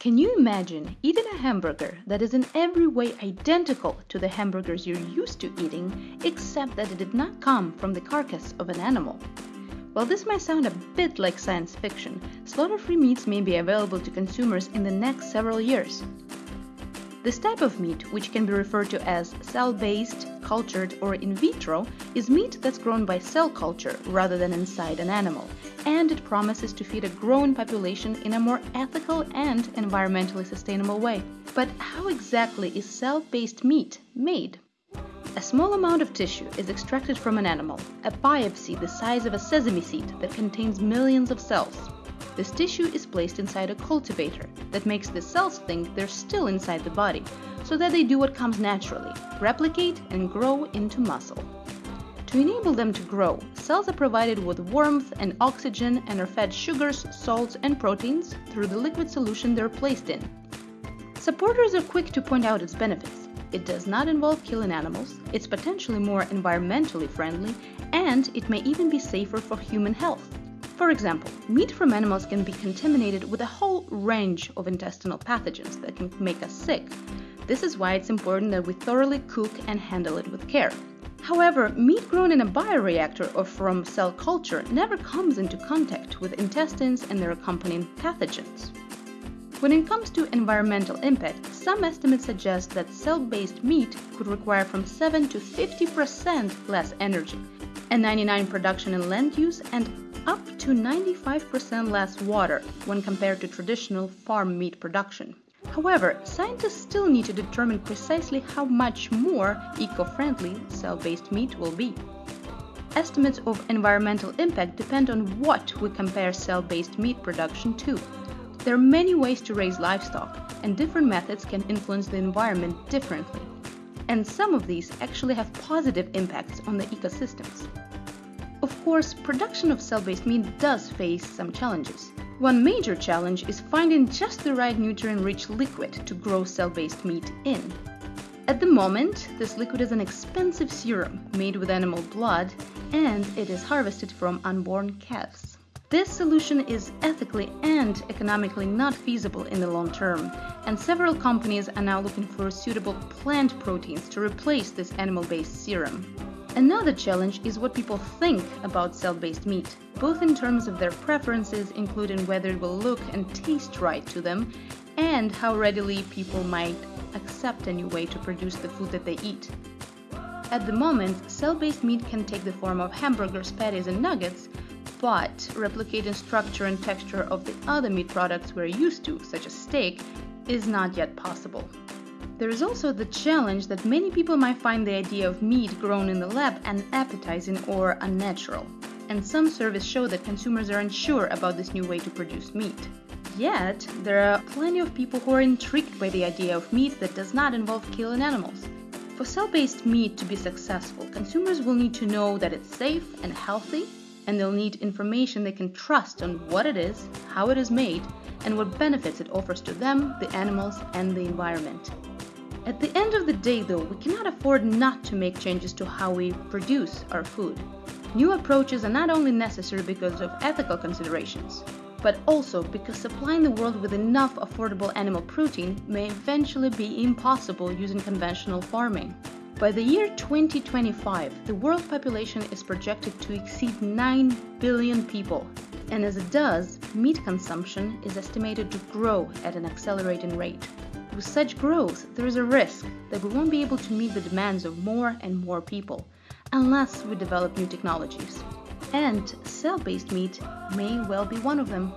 Can you imagine eating a hamburger that is in every way identical to the hamburgers you're used to eating, except that it did not come from the carcass of an animal? While this might sound a bit like science fiction, slaughter-free meats may be available to consumers in the next several years. This type of meat, which can be referred to as cell-based, cultured, or in vitro, is meat that's grown by cell culture rather than inside an animal, and it promises to feed a growing population in a more ethical and environmentally sustainable way. But how exactly is cell-based meat made? A small amount of tissue is extracted from an animal, a biopsy the size of a sesame seed that contains millions of cells. This tissue is placed inside a cultivator that makes the cells think they're still inside the body, so that they do what comes naturally, replicate and grow into muscle. To enable them to grow, cells are provided with warmth and oxygen and are fed sugars, salts, and proteins through the liquid solution they're placed in. Supporters are quick to point out its benefits. It does not involve killing animals, it's potentially more environmentally friendly, and it may even be safer for human health. For example, meat from animals can be contaminated with a whole range of intestinal pathogens that can make us sick. This is why it's important that we thoroughly cook and handle it with care. However, meat grown in a bioreactor or from cell culture never comes into contact with intestines and their accompanying pathogens. When it comes to environmental impact, some estimates suggest that cell-based meat could require from 7 to 50% less energy, and 99 production and land use, and up to 95% less water when compared to traditional farm meat production. However, scientists still need to determine precisely how much more eco-friendly cell-based meat will be. Estimates of environmental impact depend on what we compare cell-based meat production to. There are many ways to raise livestock, and different methods can influence the environment differently. And some of these actually have positive impacts on the ecosystems. Of course, production of cell-based meat does face some challenges. One major challenge is finding just the right nutrient-rich liquid to grow cell-based meat in. At the moment, this liquid is an expensive serum made with animal blood and it is harvested from unborn calves. This solution is ethically and economically not feasible in the long term, and several companies are now looking for suitable plant proteins to replace this animal-based serum. Another challenge is what people think about cell-based meat, both in terms of their preferences, including whether it will look and taste right to them, and how readily people might accept a new way to produce the food that they eat. At the moment, cell-based meat can take the form of hamburgers, patties, and nuggets, but replicating structure and texture of the other meat products we're used to, such as steak, is not yet possible. There is also the challenge that many people might find the idea of meat grown in the lab unappetizing or unnatural, and some surveys show that consumers are unsure about this new way to produce meat. Yet, there are plenty of people who are intrigued by the idea of meat that does not involve killing animals. For cell-based meat to be successful, consumers will need to know that it's safe and healthy, and they'll need information they can trust on what it is, how it is made, and what benefits it offers to them, the animals, and the environment. At the end of the day, though, we cannot afford not to make changes to how we produce our food. New approaches are not only necessary because of ethical considerations, but also because supplying the world with enough affordable animal protein may eventually be impossible using conventional farming. By the year 2025, the world population is projected to exceed 9 billion people, and as it does, meat consumption is estimated to grow at an accelerating rate. With such growth, there is a risk that we won't be able to meet the demands of more and more people unless we develop new technologies. And cell-based meat may well be one of them.